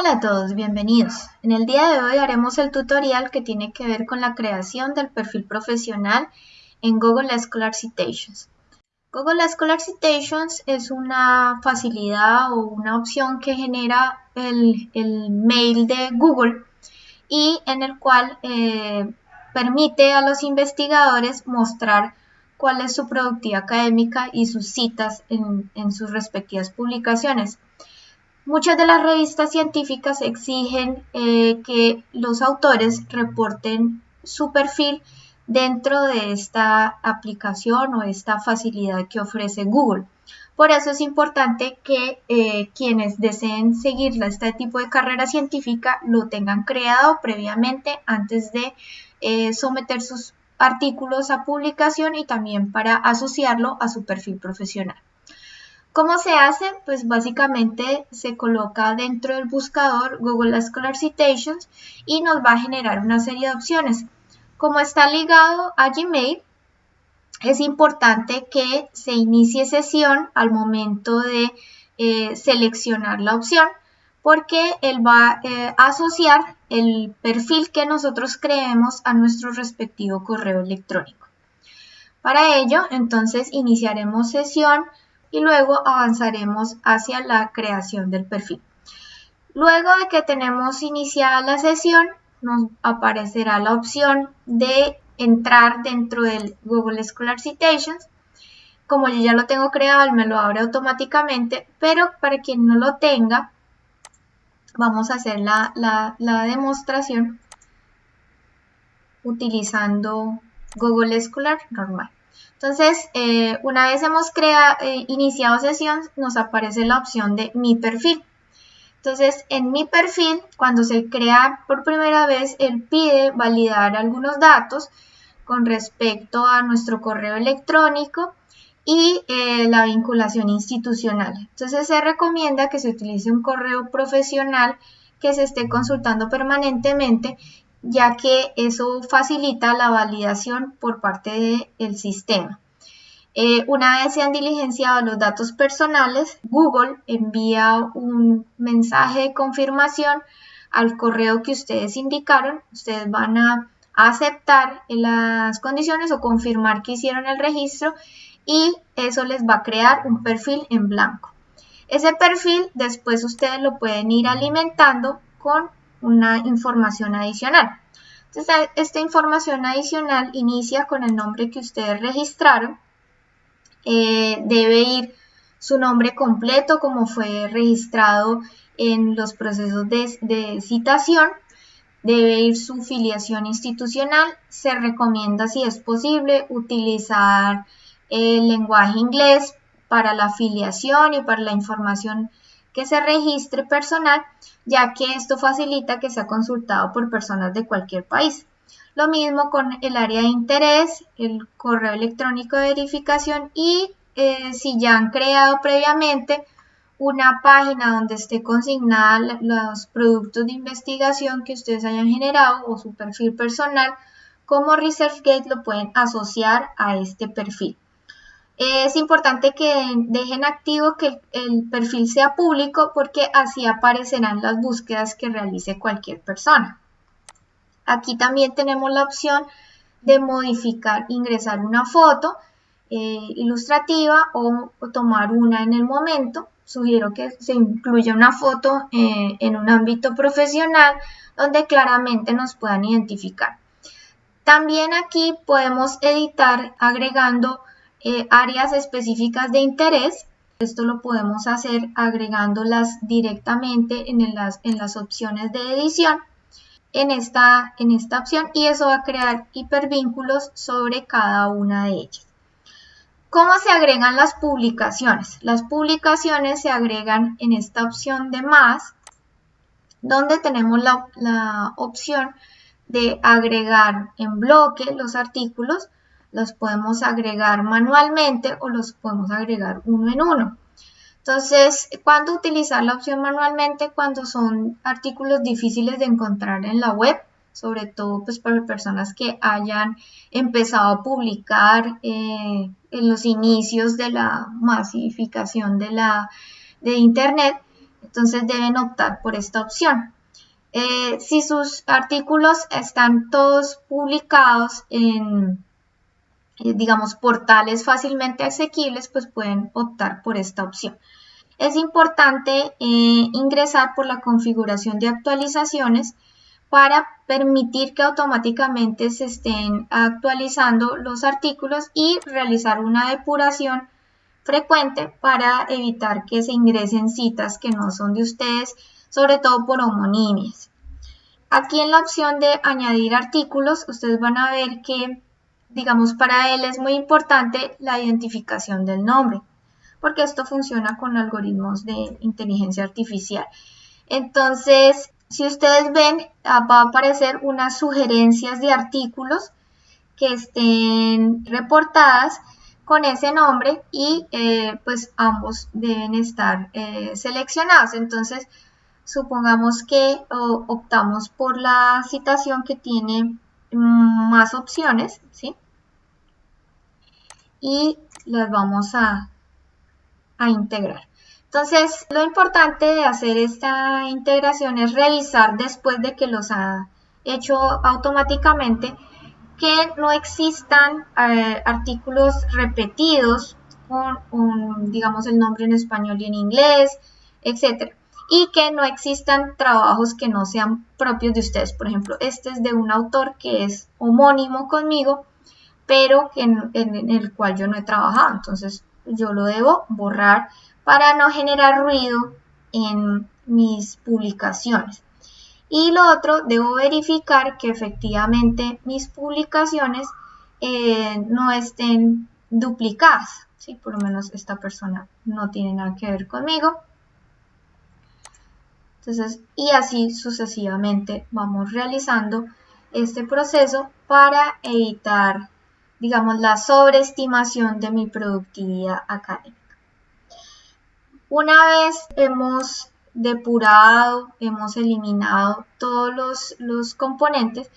Hola a todos, bienvenidos. En el día de hoy haremos el tutorial que tiene que ver con la creación del perfil profesional en Google Scholar Citations. Google Scholar Citations es una facilidad o una opción que genera el, mail de Google y en el cual eh, permite a los investigadores mostrar cuál es su productividad académica y sus citas en sus respectivas publicaciones. Muchas de las revistas científicas exigen eh, que los autores reporten su perfil dentro de esta aplicación o esta facilidad que ofrece Google. Por eso es importante que eh, quienes deseen seguir este tipo de carrera científica lo tengan creado previamente antes de eh, someter sus artículos a publicación y también para asociarlo a su perfil profesional. ¿Cómo se hace? Pues básicamente se coloca dentro del buscador Google Scholar Citations y nos va a generar una serie de opciones. Como está ligado a Gmail, es importante que se inicie sesión al momento de eh, seleccionar la opción porque él va eh, a asociar el perfil que nosotros creemos a nuestro respectivo correo electrónico. Para ello, entonces iniciaremos sesión y luego avanzaremos hacia la creación del perfil. Luego de que tenemos iniciada la sesión, nos aparecerá la opción de entrar dentro del Google Scholar Citations. Como yo ya lo tengo creado, me lo abre automáticamente, pero para quien no lo tenga, vamos a hacer la, la demostración utilizando Google Scholar normal. Entonces, eh, una vez hemos eh, iniciado sesión, nos aparece la opción de mi perfil. Entonces, en mi perfil, cuando se crea por primera vez, él pide validar algunos datos con respecto a nuestro correo electrónico y eh, la vinculación institucional. Entonces, se recomienda que se utilice un correo profesional que se esté consultando permanentemente ya que eso facilita la validación por parte del sistema. Eh, una vez se han diligenciado los datos personales, Google envía un mensaje de confirmación al correo que ustedes indicaron. Ustedes van a aceptar las condiciones o confirmar que hicieron el registro y eso les va a crear un perfil en blanco. Ese perfil después ustedes lo pueden ir alimentando con una información adicional. Entonces, esta información adicional inicia con el nombre que ustedes registraron. Eh, debe ir su nombre completo como fue registrado en los procesos de, citación. Debe ir su filiación institucional. Se recomienda, si es posible, utilizar el lenguaje inglés para la afiliación y para la información que se registre personal, ya que esto facilita que sea consultado por personas de cualquier país. Lo mismo con el área de interés, el correo electrónico de verificación y eh, si ya han creado previamente una página donde esté consignada los productos de investigación que ustedes hayan generado o su perfil personal, como ResearchGate lo pueden asociar a este perfil. Es importante que dejen activo que el perfil sea público porque así aparecerán las búsquedas que realice cualquier persona. Aquí también tenemos la opción de modificar, ingresar una foto eh, ilustrativa o, tomar una en el momento. Sugiero que se incluya una foto eh, en un ámbito profesional donde claramente nos puedan identificar. También aquí podemos editar agregando eh, áreas específicas de interés. Esto lo podemos hacer agregándolas directamente en las, en las opciones de edición en esta, en esta opción y eso va a crear hipervínculos sobre cada una de ellas. ¿Cómo se agregan las publicaciones? Las publicaciones se agregan en esta opción de más, donde tenemos la, la opción de agregar en bloque los artículos los podemos agregar manualmente o los podemos agregar uno en uno. Entonces, ¿cuándo utilizar la opción manualmente? Cuando son artículos difíciles de encontrar en la web, sobre todo pues para personas que hayan empezado a publicar eh, en los inicios de la masificación de, la, de Internet. Entonces deben optar por esta opción. Eh, si sus artículos están todos publicados en, digamos, portales fácilmente asequibles, pues pueden optar por esta opción. Es importante eh, ingresar por la configuración de actualizaciones para permitir que automáticamente se estén actualizando los artículos y realizar una depuración frecuente para evitar que se ingresen citas que no son de ustedes, sobre todo por homonimias. Aquí en la opción de añadir artículos, ustedes van a ver que, digamos, para él es muy importante la identificación del nombre, porque esto funciona con algoritmos de inteligencia artificial. Entonces, si ustedes ven, ah, va a aparecer unas sugerencias de artículos que estén reportadas con ese nombre y eh, pues ambos deben estar eh, seleccionados. Entonces, supongamos que optamos por la citación que tiene más opciones, ¿sí? Y las vamos a, a integrar. Entonces, lo importante de hacer esta integración es revisar después de que los ha hecho automáticamente que no existan eh, artículos repetidos con, digamos, el nombre en español y en inglés, etc. Y que no existan trabajos que no sean propios de ustedes. Por ejemplo, este es de un autor que es homónimo conmigo, pero en el cual yo no he trabajado. Entonces, yo lo debo borrar para no generar ruido en mis publicaciones. Y lo otro, debo verificar que efectivamente mis publicaciones eh, no estén duplicadas. ¿sí? Por lo menos esta persona no tiene nada que ver conmigo. Entonces, y así sucesivamente vamos realizando este proceso para evitar, digamos, la sobreestimación de mi productividad académica. Una vez hemos depurado, hemos eliminado todos los, componentes,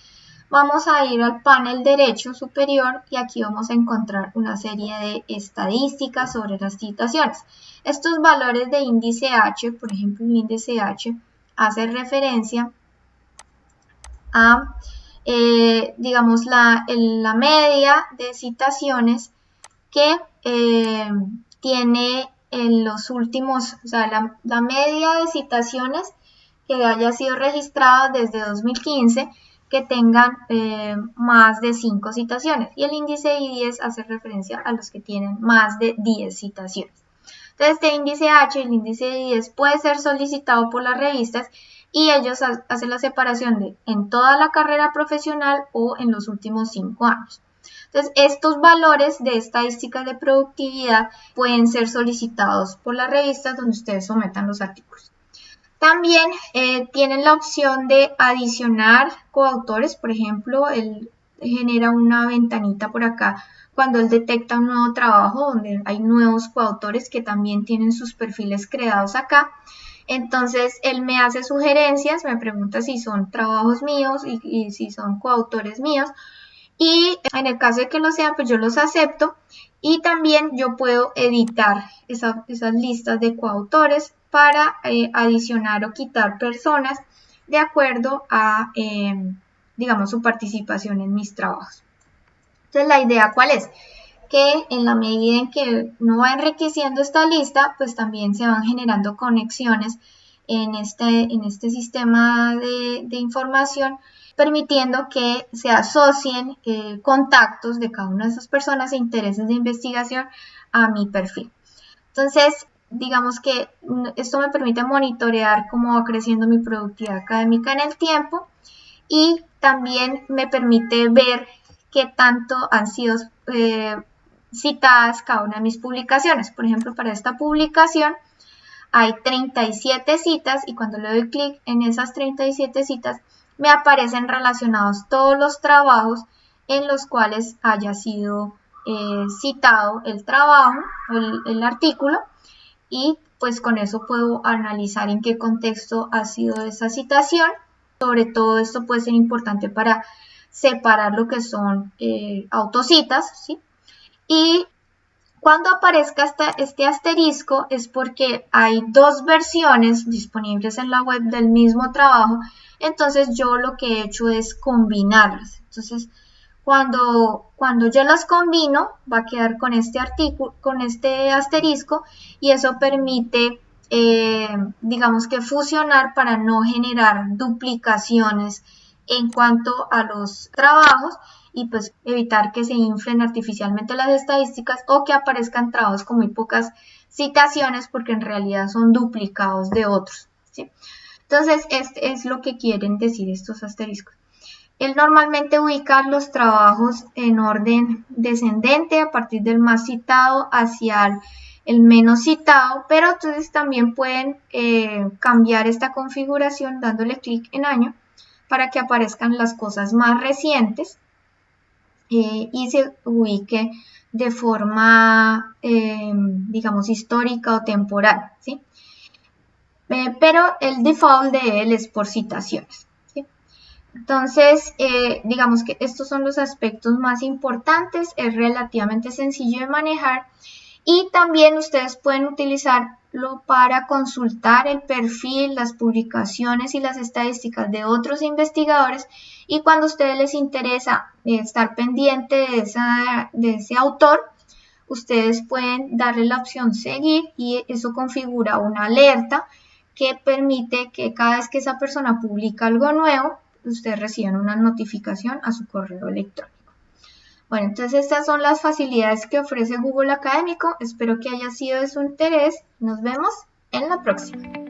vamos a ir al panel derecho superior y aquí vamos a encontrar una serie de estadísticas sobre las citaciones. Estos valores de índice H, por ejemplo el índice H, hace referencia a, eh, digamos, la, la, media de citaciones que eh, tiene en los últimos, o sea, la, media de citaciones que haya sido registrada desde 2015 que tengan eh, más de 5 citaciones y el índice I10 hace referencia a los que tienen más de 10 citaciones. Entonces, este índice H, el índice I10 puede ser solicitado por las revistas y ellos hacen la separación de en toda la carrera profesional o en los últimos 5 años. Entonces, estos valores de estadísticas de productividad pueden ser solicitados por las revistas donde ustedes sometan los artículos. También eh, tienen la opción de adicionar coautores, por ejemplo, él genera una ventanita por acá cuando él detecta un nuevo trabajo donde hay nuevos coautores que también tienen sus perfiles creados acá. Entonces él me hace sugerencias, me pregunta si son trabajos míos y, y si son coautores míos y en el caso de que lo sean, pues yo los acepto y también yo puedo editar esas listas de coautores para eh, adicionar o quitar personas de acuerdo a, em, digamos, su participación en mis trabajos. Entonces, la idea cuál es? Que en la medida en que uno va enriqueciendo esta lista, pues también se van generando conexiones en este, en este sistema de información permitiendo que se asocien eh, contactos de cada una de esas personas e intereses de investigación a mi perfil. Entonces, digamos que mm, esto me permite monitorear cómo va creciendo mi productividad académica en el tiempo y también me permite ver qué tanto han sido eh, citadas cada una de mis publicaciones. Por ejemplo, para esta publicación hay 37 citas y cuando le doy clic en esas 37 citas me aparecen relacionados todos los trabajos en los cuales haya sido eh, citado el trabajo, el, el artículo, y pues con eso puedo analizar en qué contexto ha sido esa citación. Sobre todo esto puede ser importante para separar lo que son eh, autocitas, ¿sí? Cuando aparezca este asterisco es porque hay dos versiones disponibles en la web del mismo trabajo, entonces yo lo que he hecho es combinarlas. Entonces, cuando, cuando yo las combino, va a quedar con este artículo, con este asterisco, y eso permite, eh, digamos que fusionar para no generar duplicaciones en cuanto a los trabajos y pues evitar que se inflen artificialmente las estadísticas o que aparezcan trabajos con muy pocas citaciones porque en realidad son duplicados de otros. Entonces, este es lo que quieren decir estos asteriscos. Él normalmente ubica los trabajos en orden descendente a partir del más citado hacia el, menos citado, pero entonces también pueden eh, cambiar esta configuración dándole clic en año para que aparezcan las cosas más recientes eh, y se ubique de forma, eh, digamos, histórica o temporal, ¿sí? Eh, pero el default de él es por citaciones. Entonces, digamos que estos son los aspectos más importantes, es relativamente sencillo de manejar y también ustedes pueden utilizarlo para consultar el perfil, las publicaciones y las estadísticas de otros investigadores y cuando a ustedes les interesa eh, estar pendiente de, de ese autor, ustedes pueden darle la opción seguir y eso configura una alerta que permite que cada vez que esa persona publica algo nuevo, ustedes reciban una notificación a su correo electrónico. Bueno, entonces estas son las facilidades que ofrece Google Académico. Espero que haya sido de su interés. Nos vemos en la próxima.